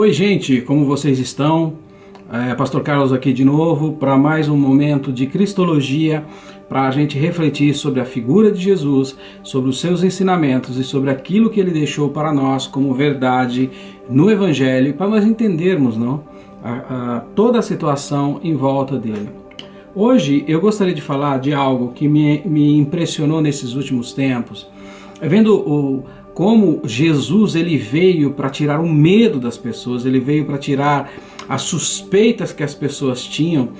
Oi gente, como vocês estão? É, Pastor Carlos aqui de novo para mais um momento de Cristologia para a gente refletir sobre a figura de Jesus, sobre os seus ensinamentos e sobre aquilo que ele deixou para nós como verdade no Evangelho para nós entendermos não? A, a, toda a situação em volta dele. Hoje eu gostaria de falar de algo que me, me impressionou nesses últimos tempos, vendo o como Jesus ele veio para tirar o medo das pessoas, ele veio para tirar as suspeitas que as pessoas tinham,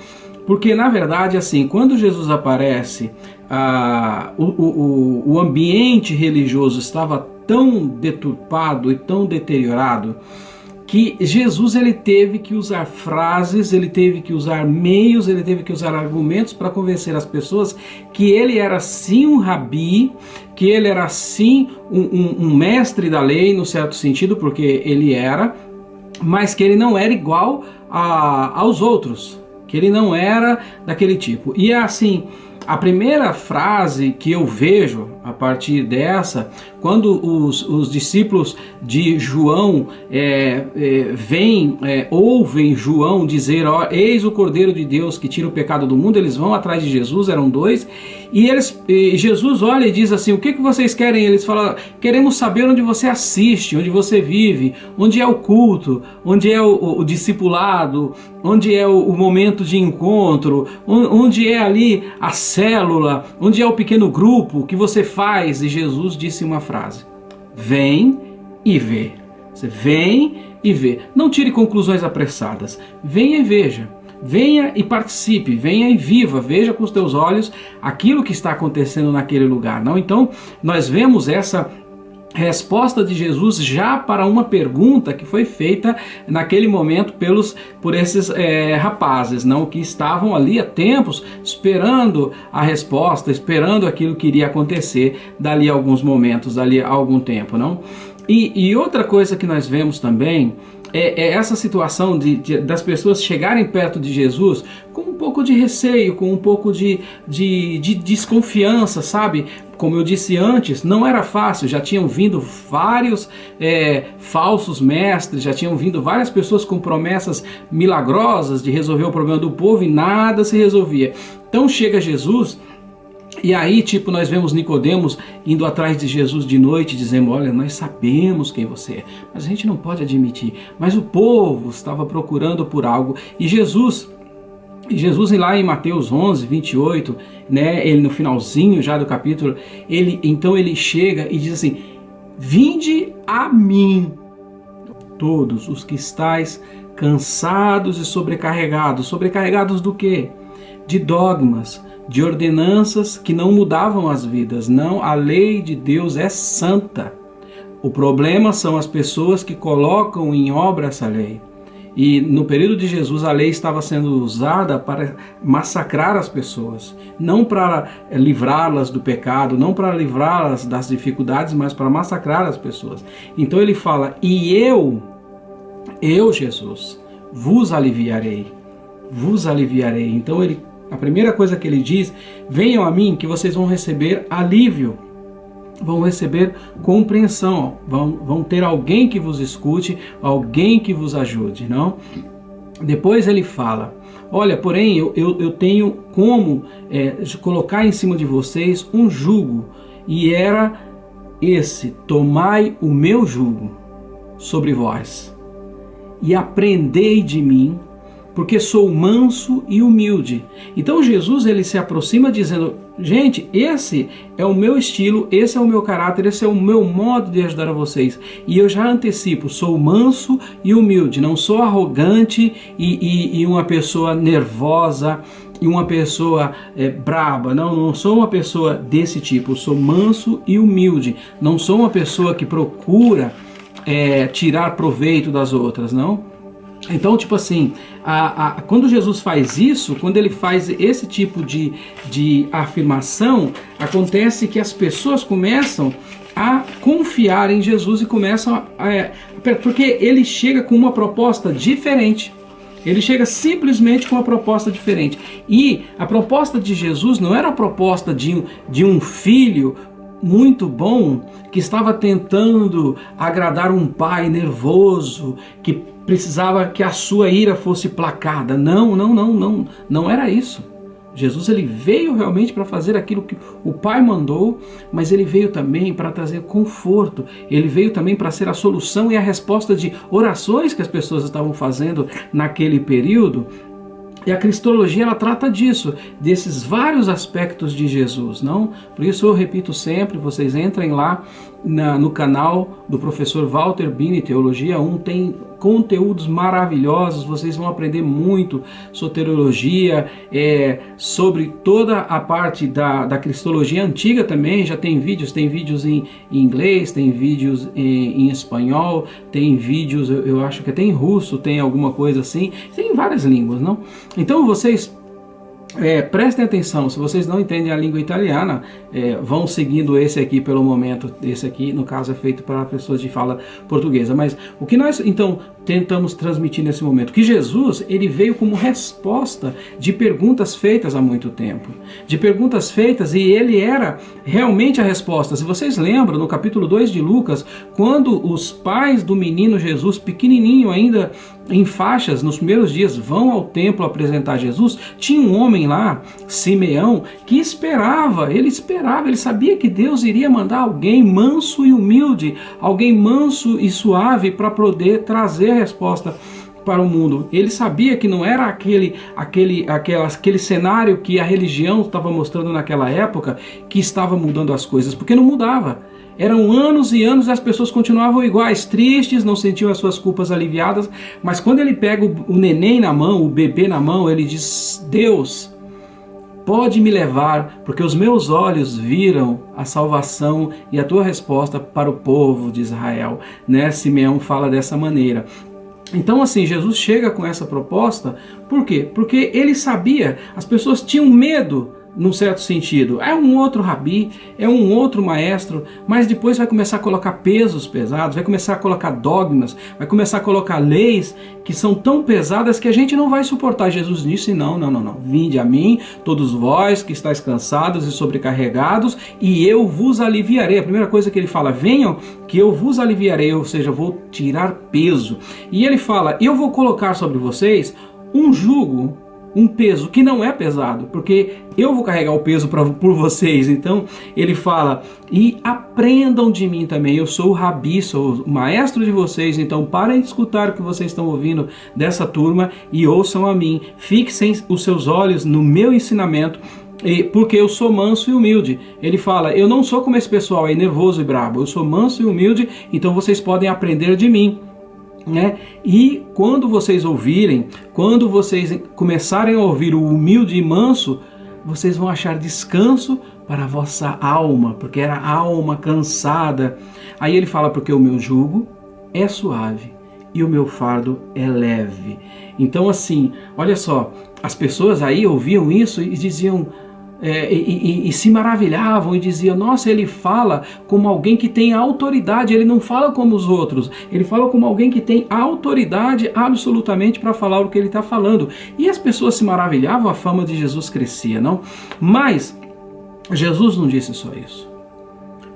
porque na verdade assim, quando Jesus aparece, ah, o, o, o ambiente religioso estava tão deturpado e tão deteriorado, que Jesus ele teve que usar frases, ele teve que usar meios, ele teve que usar argumentos para convencer as pessoas que ele era sim um rabi, que ele era sim um, um, um mestre da lei, no certo sentido, porque ele era, mas que ele não era igual a, aos outros, que ele não era daquele tipo. E é assim, a primeira frase que eu vejo a partir dessa, quando os, os discípulos de João é, é, vêm, é, ouvem João dizer, ó, eis o Cordeiro de Deus que tira o pecado do mundo, eles vão atrás de Jesus, eram dois, e eles, e Jesus olha e diz assim, o que, que vocês querem? Eles falam, queremos saber onde você assiste, onde você vive, onde é o culto, onde é o, o, o discipulado, onde é o, o, momento de encontro, onde é ali a célula, onde é o pequeno grupo que você faz? E Jesus disse uma frase: Vem e vê. Você vem e vê. Não tire conclusões apressadas. Venha e veja. Venha e participe, venha e viva, veja com os teus olhos aquilo que está acontecendo naquele lugar. Não, então nós vemos essa resposta de Jesus já para uma pergunta que foi feita naquele momento pelos por esses é, rapazes, não que estavam ali há tempos esperando a resposta, esperando aquilo que iria acontecer dali a alguns momentos, dali a algum tempo, não? E, e outra coisa que nós vemos também é, é essa situação de, de, das pessoas chegarem perto de Jesus com um pouco de receio, com um pouco de, de, de desconfiança, sabe? Como eu disse antes, não era fácil, já tinham vindo vários é, falsos mestres, já tinham vindo várias pessoas com promessas milagrosas de resolver o problema do povo e nada se resolvia. Então chega Jesus e aí, tipo, nós vemos Nicodemos indo atrás de Jesus de noite, dizendo, olha, nós sabemos quem você é, mas a gente não pode admitir. Mas o povo estava procurando por algo, e Jesus, Jesus lá em Mateus 11, 28, né, ele no finalzinho já do capítulo, ele então ele chega e diz assim, vinde a mim, todos os que estáis cansados e sobrecarregados. Sobrecarregados do quê? De dogmas, de ordenanças que não mudavam as vidas. Não, a lei de Deus é santa. O problema são as pessoas que colocam em obra essa lei. E no período de Jesus a lei estava sendo usada para massacrar as pessoas, não para livrá-las do pecado, não para livrá-las das dificuldades, mas para massacrar as pessoas. Então ele fala: "E eu, eu Jesus, vos aliviarei, vos aliviarei". Então ele a primeira coisa que ele diz, venham a mim que vocês vão receber alívio, vão receber compreensão, vão, vão ter alguém que vos escute, alguém que vos ajude, não? Depois ele fala, olha, porém eu, eu, eu tenho como é, colocar em cima de vocês um jugo, e era esse, tomai o meu jugo sobre vós, e aprendei de mim, porque sou manso e humilde. Então Jesus ele se aproxima dizendo, gente, esse é o meu estilo, esse é o meu caráter, esse é o meu modo de ajudar a vocês. E eu já antecipo, sou manso e humilde, não sou arrogante e, e, e uma pessoa nervosa e uma pessoa é, braba, não, não sou uma pessoa desse tipo, sou manso e humilde, não sou uma pessoa que procura é, tirar proveito das outras, não. Então, tipo assim, a, a, quando Jesus faz isso, quando ele faz esse tipo de, de afirmação, acontece que as pessoas começam a confiar em Jesus e começam a, a, porque ele chega com uma proposta diferente. Ele chega simplesmente com uma proposta diferente. E a proposta de Jesus não era a proposta de, de um filho muito bom que estava tentando agradar um pai nervoso que precisava que a sua ira fosse placada. Não, não, não, não, não era isso. Jesus ele veio realmente para fazer aquilo que o Pai mandou, mas ele veio também para trazer conforto. Ele veio também para ser a solução e a resposta de orações que as pessoas estavam fazendo naquele período e a cristologia ela trata disso, desses vários aspectos de Jesus, não? Por isso eu repito sempre, vocês entrem lá na, no canal do professor Walter Bini, Teologia 1, tem conteúdos maravilhosos, vocês vão aprender muito soteriologia, é, sobre toda a parte da, da cristologia antiga também, já tem vídeos, tem vídeos em, em inglês, tem vídeos em, em espanhol, tem vídeos, eu, eu acho que até em russo tem alguma coisa assim, tem várias línguas, não? Então vocês é, prestem atenção, se vocês não entendem a língua italiana, é, vão seguindo esse aqui pelo momento, esse aqui no caso é feito para pessoas de fala portuguesa, mas o que nós então tentamos transmitir nesse momento? Que Jesus ele veio como resposta de perguntas feitas há muito tempo, de perguntas feitas e ele era realmente a resposta. Se vocês lembram, no capítulo 2 de Lucas, quando os pais do menino Jesus, pequenininho ainda, em faixas, nos primeiros dias, vão ao templo apresentar Jesus, tinha um homem lá, Simeão, que esperava, ele esperava, ele sabia que Deus iria mandar alguém manso e humilde, alguém manso e suave para poder trazer a resposta para o mundo. Ele sabia que não era aquele, aquele, aquela, aquele cenário que a religião estava mostrando naquela época que estava mudando as coisas, porque não mudava. Eram anos e anos e as pessoas continuavam iguais, tristes, não sentiam as suas culpas aliviadas, mas quando ele pega o, o neném na mão, o bebê na mão, ele diz: Deus, pode me levar, porque os meus olhos viram a salvação e a tua resposta para o povo de Israel. Né? Simeão fala dessa maneira. Então, assim, Jesus chega com essa proposta, por quê? Porque ele sabia, as pessoas tinham medo num certo sentido. É um outro rabi, é um outro maestro, mas depois vai começar a colocar pesos pesados, vai começar a colocar dogmas, vai começar a colocar leis que são tão pesadas que a gente não vai suportar. Jesus disse: não, não, não, não. Vinde a mim, todos vós que estáis cansados e sobrecarregados, e eu vos aliviarei. A primeira coisa que ele fala: venham, que eu vos aliviarei, ou seja, vou tirar peso. E ele fala: eu vou colocar sobre vocês um jugo um peso que não é pesado, porque eu vou carregar o peso pra, por vocês. Então ele fala: e aprendam de mim também. Eu sou o rabi, sou o maestro de vocês. Então parem de escutar o que vocês estão ouvindo dessa turma e ouçam a mim. Fixem os seus olhos no meu ensinamento. Porque eu sou manso e humilde. Ele fala: Eu não sou como esse pessoal aí, nervoso e brabo. Eu sou manso e humilde, então vocês podem aprender de mim. Né? E quando vocês ouvirem, quando vocês começarem a ouvir o humilde e manso, vocês vão achar descanso para a vossa alma, porque era alma cansada. Aí ele fala: porque o meu jugo é suave e o meu fardo é leve. Então, assim, olha só, as pessoas aí ouviam isso e diziam: é, e, e, e, se maravilhavam e diziam: Nossa, ele fala como alguém que tem autoridade, ele não fala como os outros, ele fala como alguém que tem autoridade absolutamente para falar o que ele está falando. E as pessoas se maravilhavam, a fama de Jesus crescia, não? Mas Jesus não disse só isso.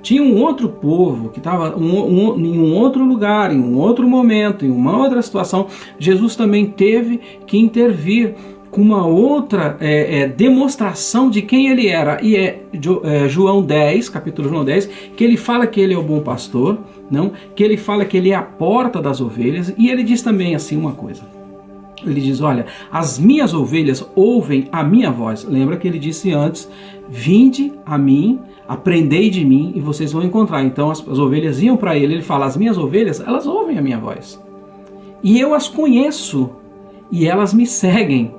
Tinha um outro povo que estava um, um, em um outro lugar, em um outro momento, em uma outra situação. Jesus também teve que intervir com uma outra é, é, demonstração de quem ele era. E é, é, João 10, capítulo João 10, que ele fala que ele é o bom pastor, não? que ele fala que ele é a porta das ovelhas, e ele diz também assim uma coisa. Ele diz, olha, as minhas ovelhas ouvem a minha voz. Lembra que ele disse antes, vinde a mim, aprendei de mim e vocês vão encontrar. Então as, as ovelhas iam para ele, ele fala, as minhas ovelhas, elas ouvem a minha voz. E eu as conheço, e elas me seguem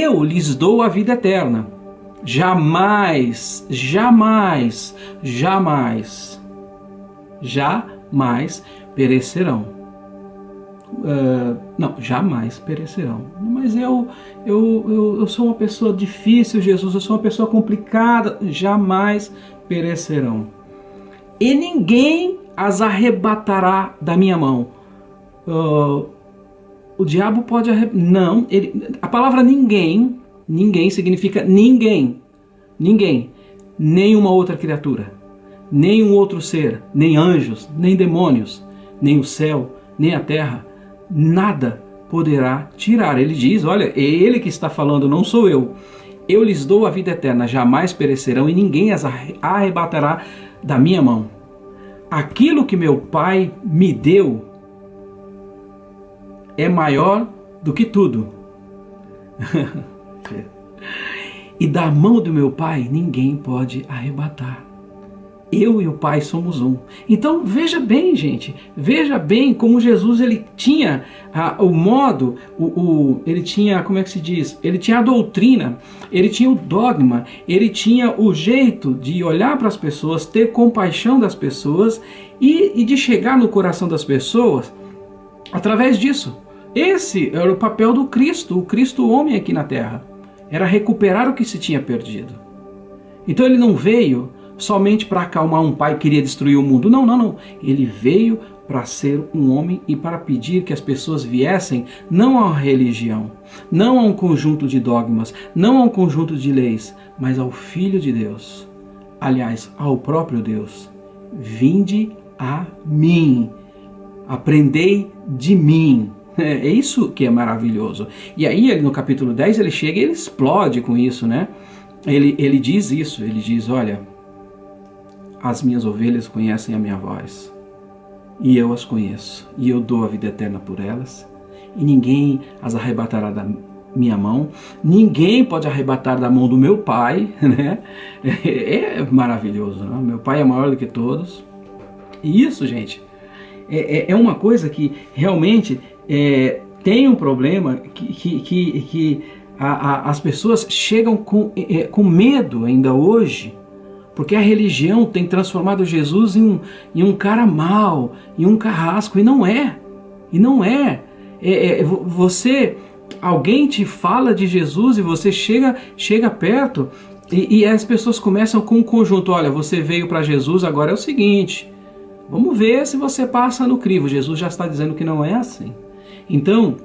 eu lhes dou a vida eterna. Jamais, jamais, jamais, jamais perecerão. Uh, não, jamais perecerão. Mas eu, eu, eu, eu sou uma pessoa difícil, Jesus, eu sou uma pessoa complicada. Jamais perecerão. E ninguém as arrebatará da minha mão. Uh, o diabo pode não, ele, a palavra ninguém, ninguém significa ninguém, ninguém, nenhuma outra criatura, nenhum outro ser, nem anjos, nem demônios, nem o céu, nem a terra, nada poderá tirar. Ele diz: Olha, é ele que está falando, não sou eu. Eu lhes dou a vida eterna, jamais perecerão e ninguém as arrebatará da minha mão. Aquilo que meu Pai me deu é maior do que tudo. e da mão do meu Pai ninguém pode arrebatar eu e o Pai somos um. Então veja bem, gente, veja bem como Jesus ele tinha ah, o modo, o, o, ele tinha, como é que se diz? Ele tinha a doutrina, ele tinha o dogma, ele tinha o jeito de olhar para as pessoas, ter compaixão das pessoas e, e de chegar no coração das pessoas através disso. Esse era o papel do Cristo, o Cristo homem aqui na terra. Era recuperar o que se tinha perdido. Então ele não veio somente para acalmar um pai que queria destruir o mundo. Não, não, não. Ele veio para ser um homem e para pedir que as pessoas viessem não uma religião, não a um conjunto de dogmas, não a um conjunto de leis, mas ao Filho de Deus. Aliás, ao próprio Deus. Vinde a mim, aprendei de mim. É isso que é maravilhoso. E aí, no capítulo 10, ele chega e ele explode com isso, né? Ele, ele diz isso, ele diz, olha, as minhas ovelhas conhecem a minha voz, e eu as conheço, e eu dou a vida eterna por elas, e ninguém as arrebatará da minha mão, ninguém pode arrebatar da mão do meu pai, né? É maravilhoso, né? meu pai é maior do que todos. E isso, gente, é, é, é uma coisa que realmente é, tem um problema que, que, que, a, a, as pessoas chegam com, é, com medo ainda hoje porque a religião tem transformado Jesus em um, em um cara mau, em um carrasco, e não é. E não é. é, é você, alguém te fala de Jesus e você chega, chega perto e, e as pessoas começam com um conjunto. Olha, você veio para Jesus, agora é o seguinte. Vamos ver se você passa no crivo. Jesus já está dizendo que não é assim. Então,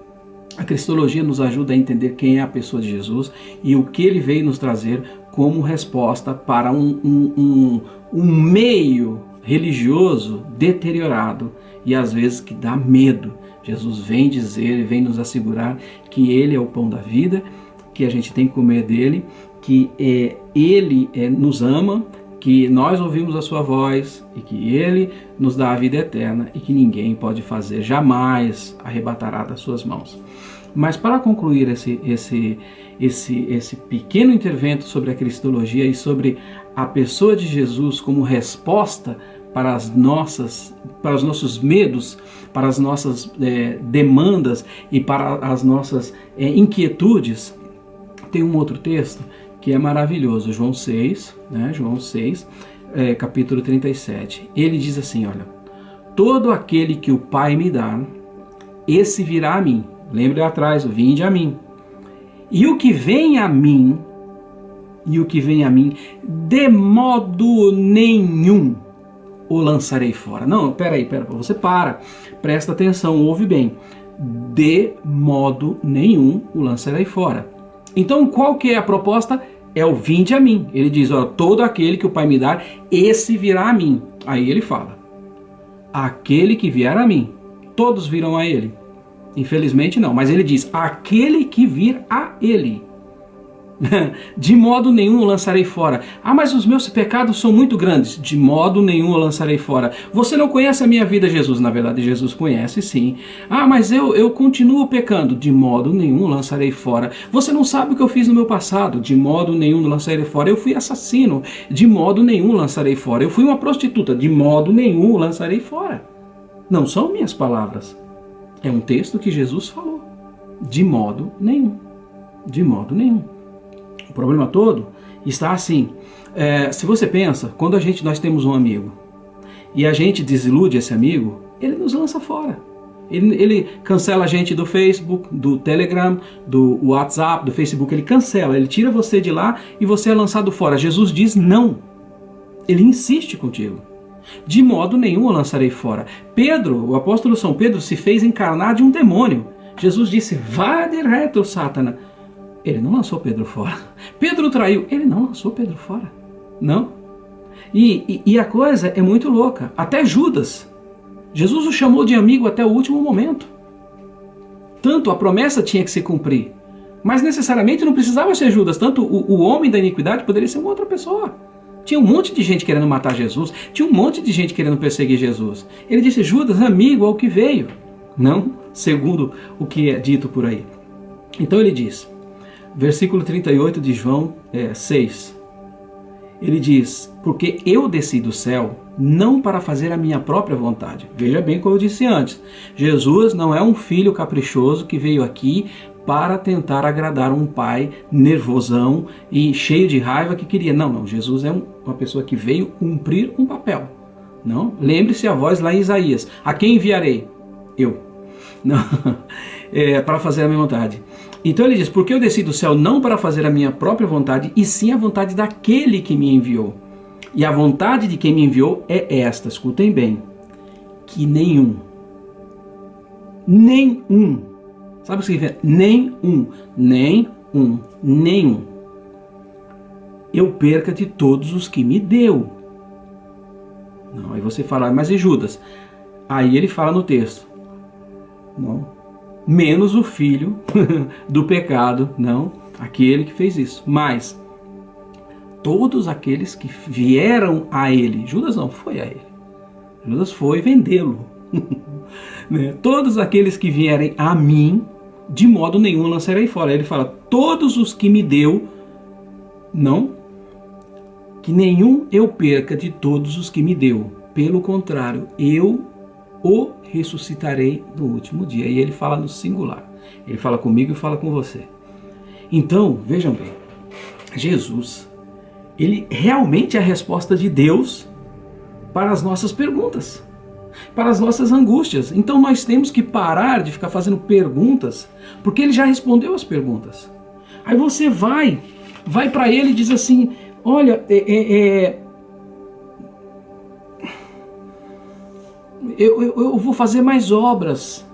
a cristologia nos ajuda a entender quem é a pessoa de Jesus e o que ele veio nos trazer como resposta para um, um, um, um meio religioso deteriorado e às vezes que dá medo. Jesus vem dizer vem nos assegurar que Ele é o pão da vida, que a gente tem que comer dele, que é, Ele é, nos ama, que nós ouvimos a sua voz e que Ele nos dá a vida eterna e que ninguém pode fazer, jamais arrebatará das suas mãos. Mas para concluir esse, esse, esse, esse pequeno intervento sobre a cristologia e sobre a pessoa de Jesus como resposta para as nossas, para os nossos medos, para as nossas é, demandas e para as nossas é, inquietudes, tem um outro texto que é maravilhoso, João 6, né, João 6, é, capítulo 37. Ele diz assim, olha, todo aquele que o Pai me dá, esse virá a mim. Lembre atrás, vinde a mim. E o que vem a mim, e o que vem a mim, de modo nenhum o lançarei fora. Não, peraí, pera, você para, presta atenção, ouve bem. De modo nenhum o lançarei fora. Então, qual que é a proposta? É o vinde a mim. Ele diz, ó, todo aquele que o Pai me dar, esse virá a mim. Aí ele fala, aquele que vier a mim, todos virão a ele. Infelizmente não, mas ele diz: aquele que vir a ele. De modo nenhum o lançarei fora. Ah, mas os meus pecados são muito grandes. De modo nenhum o lançarei fora. Você não conhece a minha vida, Jesus. Na verdade, Jesus conhece sim. Ah, mas eu, eu continuo pecando. De modo nenhum o lançarei fora. Você não sabe o que eu fiz no meu passado. De modo nenhum o lançarei fora. Eu fui assassino. De modo nenhum o lançarei fora. Eu fui uma prostituta. De modo nenhum o lançarei fora. Não são minhas palavras. É um texto que Jesus falou. De modo nenhum. De modo nenhum. O problema todo está assim. É, se você pensa, quando a gente nós temos um amigo e a gente desilude esse amigo, ele nos lança fora. Ele, ele, cancela a gente do Facebook, do Telegram, do WhatsApp, do Facebook. Ele cancela, ele tira você de lá e você é lançado fora. Jesus diz não. Ele insiste contigo. De modo nenhum o lançarei fora. Pedro, o apóstolo São Pedro, se fez encarnar de um demônio. Jesus disse, vá de reto, Sátana. Ele não lançou Pedro fora. Pedro traiu. Ele não lançou Pedro fora. Não. E, e, e a coisa é muito louca. Até Judas. Jesus o chamou de amigo até o último momento. Tanto a promessa tinha que se cumprir. Mas necessariamente não precisava ser Judas. Tanto o, o homem da iniquidade poderia ser uma outra pessoa. Tinha um monte de gente querendo matar Jesus. Tinha um monte de gente querendo perseguir Jesus. Ele disse, Judas, amigo ao que veio. Não segundo o que é dito por aí. Então ele diz, versículo 38 de João é, 6. Ele diz, porque eu desci do céu não para fazer a minha própria vontade. Veja bem como eu disse antes, Jesus não é um filho caprichoso que veio aqui para tentar agradar um pai nervosão e cheio de raiva que queria. Não, não, Jesus é um, uma pessoa que veio cumprir um papel. Não? Lembre-se a voz lá em Isaías, a quem enviarei? Eu. Não, é, para fazer a minha vontade. Então ele diz, porque eu desci do céu não para fazer a minha própria vontade, e sim a vontade daquele que me enviou. E a vontade de quem me enviou é esta, escutem bem, que nenhum, nenhum, sabe o que significa? Nenhum, nem um, nenhum, eu perca de todos os que me deu. Não, aí você fala, mas e Judas? Aí ele fala no texto, não, menos o filho do pecado, não, aquele que fez isso. Mas todos aqueles que vieram a ele, Judas não foi a ele, Judas foi vendê-lo. né? Todos aqueles que vierem a mim, de modo nenhum lançarei fora. Ele fala, todos os que me deu, não, que nenhum eu perca de todos os que me deu. Pelo contrário, eu o ressuscitarei no último dia. E ele fala no singular. Ele fala comigo e fala com você. Então, vejam bem, Jesus, ele realmente é a resposta de Deus para as nossas perguntas, para as nossas angústias. Então nós temos que parar de ficar fazendo perguntas, porque ele já respondeu as perguntas. Aí você vai, vai para ele e diz assim, olha, é, é, é eu, eu, eu vou fazer mais obras,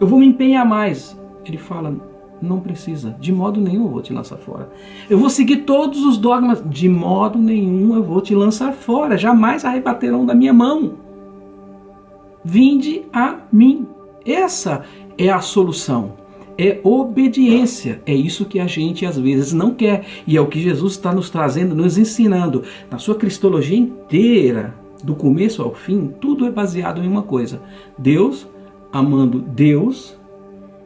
eu vou me empenhar mais. Ele fala, não precisa, de modo nenhum eu vou te lançar fora. Eu vou seguir todos os dogmas, de modo nenhum eu vou te lançar fora, jamais arrebaterão da minha mão. Vinde a mim. Essa é a solução. É obediência. É isso que a gente às vezes não quer. E é o que Jesus está nos trazendo, nos ensinando. Na sua cristologia inteira, do começo ao fim, tudo é baseado em uma coisa. Deus amando Deus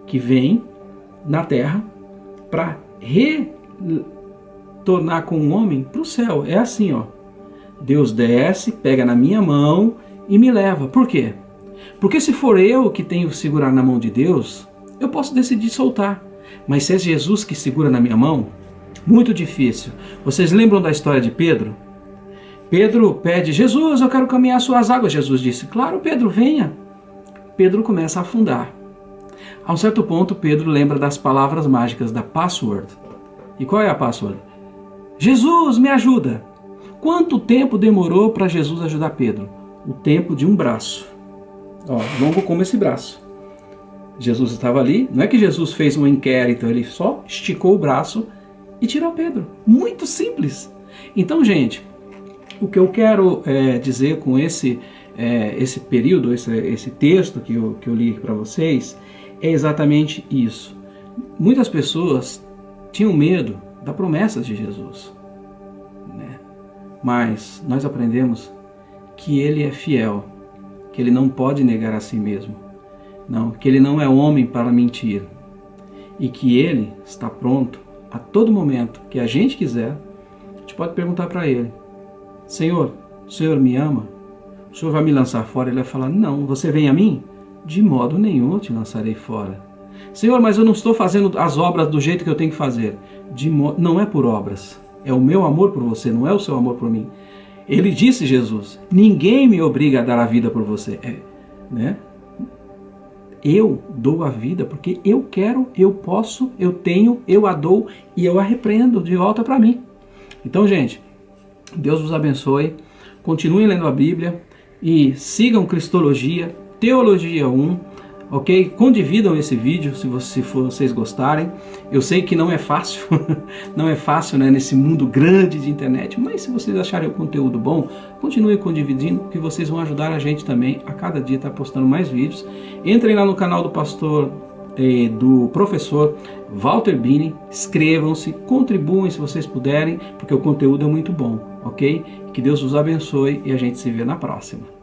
que vem na terra para retornar com o homem para o céu. É assim, ó. Deus desce, pega na minha mão e me leva. Por quê? Porque se for eu que tenho que segurar na mão de Deus, eu posso decidir soltar. Mas se é Jesus que segura na minha mão, muito difícil. Vocês lembram da história de Pedro? Pedro pede, Jesus, eu quero caminhar suas águas. Jesus disse, claro, Pedro, venha. Pedro começa a afundar. A um certo ponto, Pedro lembra das palavras mágicas da password. E qual é a password? Jesus, me ajuda! Quanto tempo demorou para Jesus ajudar Pedro? O tempo de um braço. Ó, longo como esse braço. Jesus estava ali, não é que Jesus fez um inquérito, ele só esticou o braço e tirou Pedro. Muito simples. Então, gente, o que eu quero é, dizer com esse, é, esse período, esse, esse texto que eu, que eu li para vocês, é exatamente isso. Muitas pessoas tinham medo da promessa de Jesus. Né? Mas nós aprendemos que ele é fiel, que ele não pode negar a si mesmo, não, que ele não é homem para mentir e que ele está pronto a todo momento que a gente quiser, a gente pode perguntar para ele, Senhor, o Senhor me ama? O Senhor vai me lançar fora? Ele vai falar, não, você vem a mim? De modo nenhum eu te lançarei fora. Senhor, mas eu não estou fazendo as obras do jeito que eu tenho que fazer. De Não é por obras, é o meu amor por você, não é o seu amor por mim. Ele disse, Jesus, ninguém me obriga a dar a vida por você. É, né? Eu dou a vida porque eu quero, eu posso, eu tenho, eu a dou e eu a repreendo de volta para mim. Então, gente, Deus vos abençoe. Continuem lendo a Bíblia e sigam Cristologia, Teologia 1. ok? Condividam esse vídeo se, você, se vocês gostarem. Eu sei que não é fácil, não é fácil né, nesse mundo grande de internet, mas se vocês acharem o conteúdo bom, continue condividindo, que vocês vão ajudar a gente também a cada dia estar postando mais vídeos. Entrem lá no canal do pastor eh, do professor Walter Bini, inscrevam-se, contribuem se vocês puderem, porque o conteúdo é muito bom, ok? Que Deus os abençoe e a gente se vê na próxima.